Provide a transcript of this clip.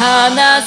하나